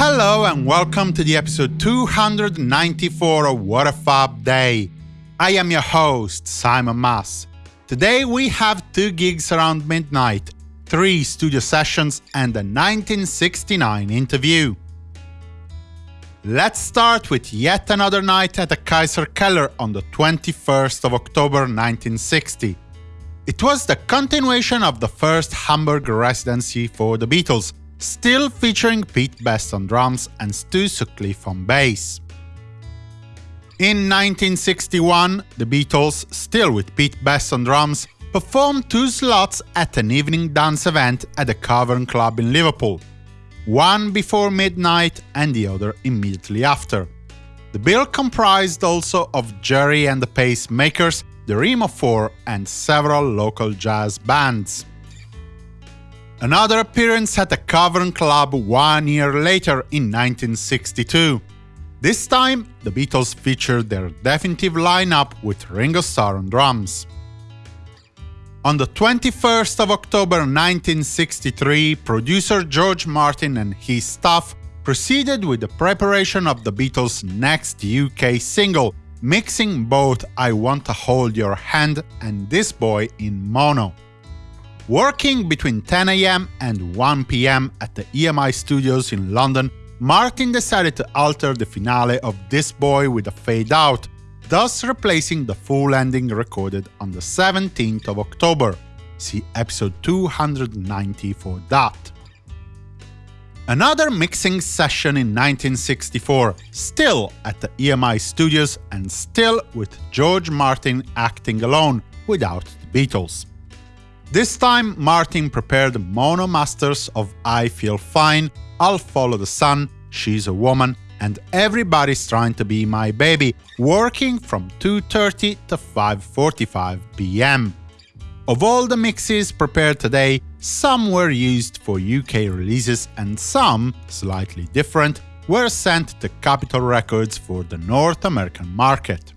Hello and welcome to the episode 294 of What a Fab Day. I am your host, Simon Mas. Today we have two gigs around midnight, three studio sessions and a 1969 interview. Let's start with yet another night at the Kaiser Keller on the 21st of October 1960. It was the continuation of the first Hamburg residency for the Beatles, still featuring Pete Best on drums and Stu Sutcliffe on bass. In 1961, the Beatles, still with Pete Best on drums, performed two slots at an evening dance event at the Cavern Club in Liverpool, one before midnight and the other immediately after. The bill comprised also of Gerry and the Pacemakers, the Remo 4 and several local jazz bands. Another appearance at the Cavern Club one year later in 1962. This time, the Beatles featured their definitive lineup with Ringo Starr on drums. On the 21st of October 1963, producer George Martin and his staff proceeded with the preparation of the Beatles' next UK single, mixing both I Want to Hold Your Hand and This Boy in mono. Working between 10 am and 1 pm at the EMI studios in London, Martin decided to alter the finale of This Boy with a fade out, thus replacing the full ending recorded on the 17th of October. See episode 290 for that. Another mixing session in 1964, still at the EMI studios and still with George Martin acting alone, without the Beatles. This time, Martin prepared mono masters of I Feel Fine, I'll Follow the Sun, She's a Woman, and Everybody's Trying to Be My Baby, working from 2.30 to 5.45 pm. Of all the mixes prepared today, some were used for UK releases and some, slightly different, were sent to Capitol Records for the North American market.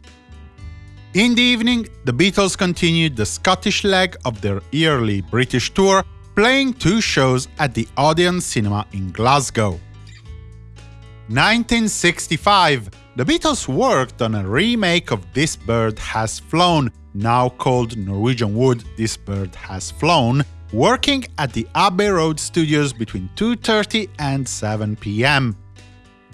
In the evening, the Beatles continued the Scottish leg of their yearly British tour, playing two shows at the Odeon Cinema in Glasgow. 1965 The Beatles worked on a remake of This Bird Has Flown, now called Norwegian Wood This Bird Has Flown, working at the Abbey Road studios between 2.30 and 7 pm.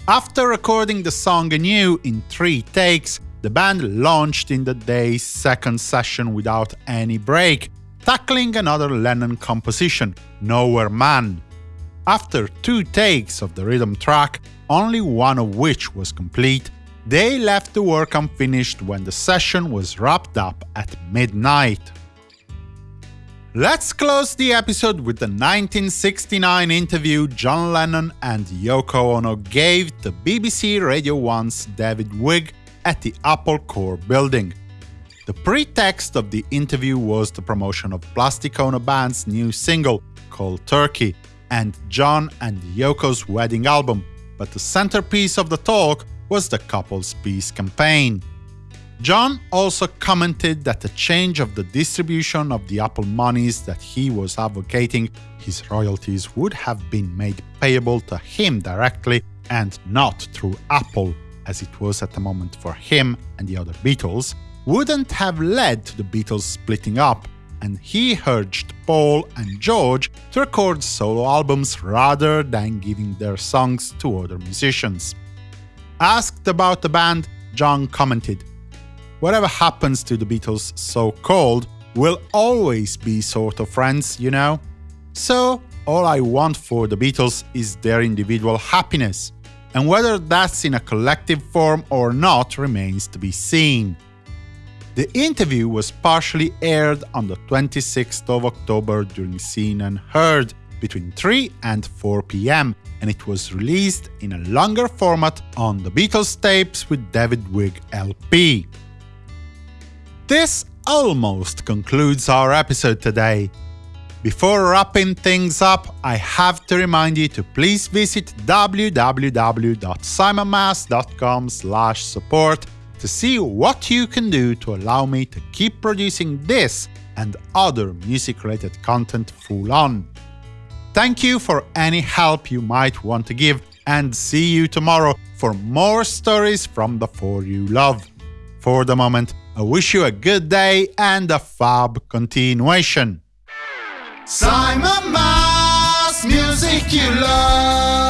After recording the song anew in three takes, the band launched in the day's second session without any break, tackling another Lennon composition, Nowhere Man. After two takes of the rhythm track, only one of which was complete, they left the work unfinished when the session was wrapped up at midnight. Let's close the episode with the 1969 interview John Lennon and Yoko Ono gave to BBC Radio 1's David Wigg at the Apple Corps building. The pretext of the interview was the promotion of Plastic Ono Band's new single, Cold Turkey, and John and Yoko's wedding album, but the centerpiece of the talk was the couple's peace campaign. John also commented that the change of the distribution of the Apple monies that he was advocating, his royalties would have been made payable to him directly and not through Apple, as it was at the moment for him and the other Beatles, wouldn't have led to the Beatles splitting up, and he urged Paul and George to record solo albums rather than giving their songs to other musicians. Asked about the band, John commented, Whatever happens to the Beatles so-called, will always be sort of friends, you know? So, all I want for the Beatles is their individual happiness and whether that's in a collective form or not remains to be seen. The interview was partially aired on the 26th of October during Seen and Heard between 3 and 4 pm, and it was released in a longer format on the Beatles tapes with David Wigg LP. This almost concludes our episode today. Before wrapping things up, I have to remind you to please visit www.simonmas.com support to see what you can do to allow me to keep producing this and other music-related content full on. Thank you for any help you might want to give, and see you tomorrow for more stories from the four you love. For the moment, I wish you a good day and a fab continuation. Simon Mas, music you love.